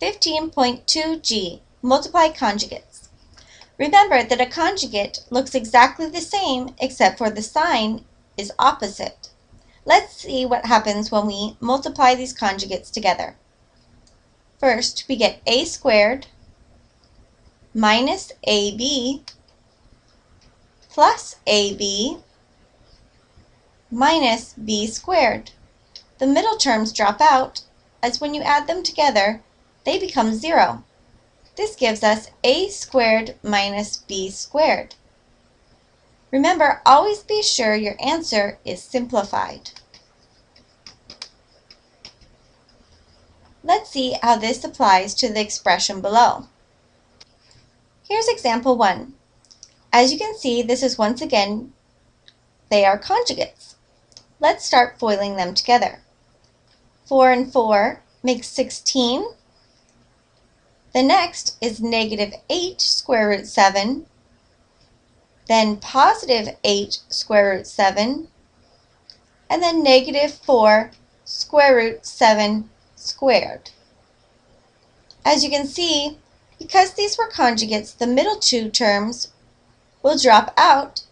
15.2g, multiply conjugates. Remember that a conjugate looks exactly the same except for the sign is opposite. Let's see what happens when we multiply these conjugates together. First, we get a squared minus ab plus ab minus b squared. The middle terms drop out as when you add them together, they become zero. This gives us a squared minus b squared. Remember, always be sure your answer is simplified. Let's see how this applies to the expression below. Here's example 1. As you can see, this is once again, they are conjugates. Let's start foiling them together. 4 and 4 makes 16. The next is negative 8 square root 7, then positive 8 square root 7, and then negative 4 square root 7 squared. As you can see, because these were conjugates, the middle two terms will drop out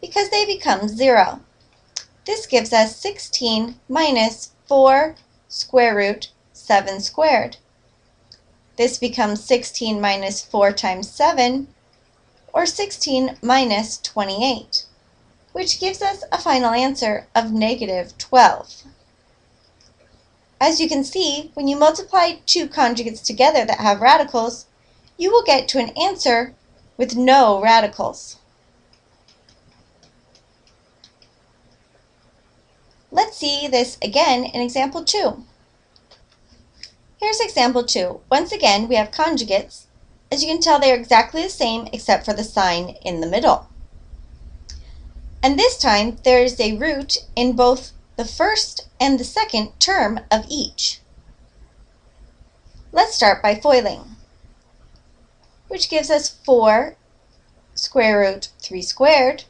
because they become 0. This gives us 16 minus 4 square root 7 squared. This becomes 16 minus 4 times 7, or 16 minus 28, which gives us a final answer of negative 12. As you can see, when you multiply two conjugates together that have radicals, you will get to an answer with no radicals. Let's see this again in example 2. Here's example 2. Once again, we have conjugates. As you can tell, they are exactly the same except for the sign in the middle. And this time, there is a root in both the first and the second term of each. Let's start by foiling, which gives us 4 square root 3 squared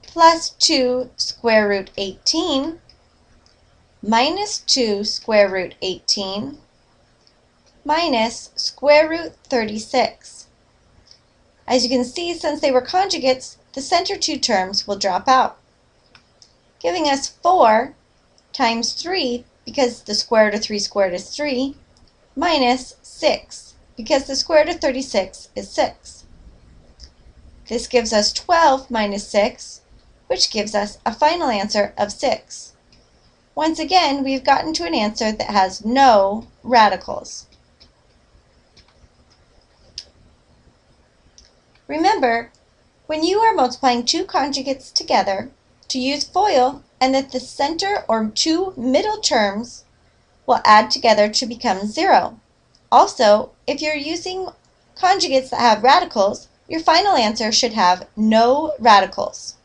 plus 2 square root 18 minus 2 square root 18 minus square root 36. As you can see, since they were conjugates, the center two terms will drop out, giving us 4 times 3, because the square root of 3 squared is 3, minus 6, because the square root of 36 is 6. This gives us 12 minus 6, which gives us a final answer of 6. Once again, we've gotten to an answer that has no radicals. Remember, when you are multiplying two conjugates together, to use FOIL and that the center or two middle terms will add together to become zero. Also, if you're using conjugates that have radicals, your final answer should have no radicals.